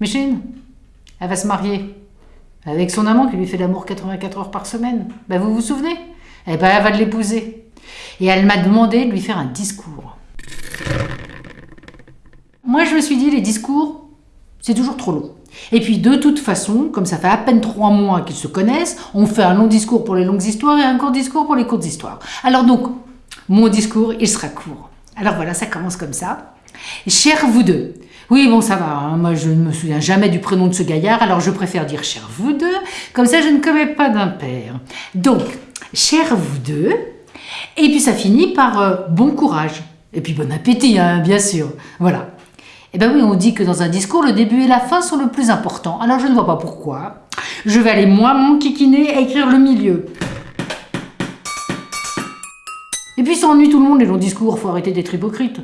Micheline, elle va se marier. Avec son amant qui lui fait l'amour 84 heures par semaine. Ben, vous vous souvenez? Eh ben, elle va l'épouser. Et elle m'a demandé de lui faire un discours. Moi, je me suis dit, les discours, c'est toujours trop long. Et puis, de toute façon, comme ça fait à peine trois mois qu'ils se connaissent, on fait un long discours pour les longues histoires et un court discours pour les courtes histoires. Alors donc, mon discours, il sera court. Alors voilà, ça commence comme ça. Cher vous deux. Oui, bon, ça va. hein. Moi, je ne me souviens jamais du prénom de ce gaillard, alors je préfère dire cher vous deux. Comme ça, je ne commets pas d'impair. Donc, cher vous deux. Et puis, ça finit par euh, bon courage. Et puis, bon appétit, hein, bien sûr. Voilà. Eh bien oui, on dit que dans un discours, le début et la fin sont le plus important. Alors, je ne vois pas pourquoi. Je vais aller, moi, mon kikiner, à écrire le milieu. Et puis, ça ennuie tout le monde, les longs discours. Faut arrêter d'être hypocrite.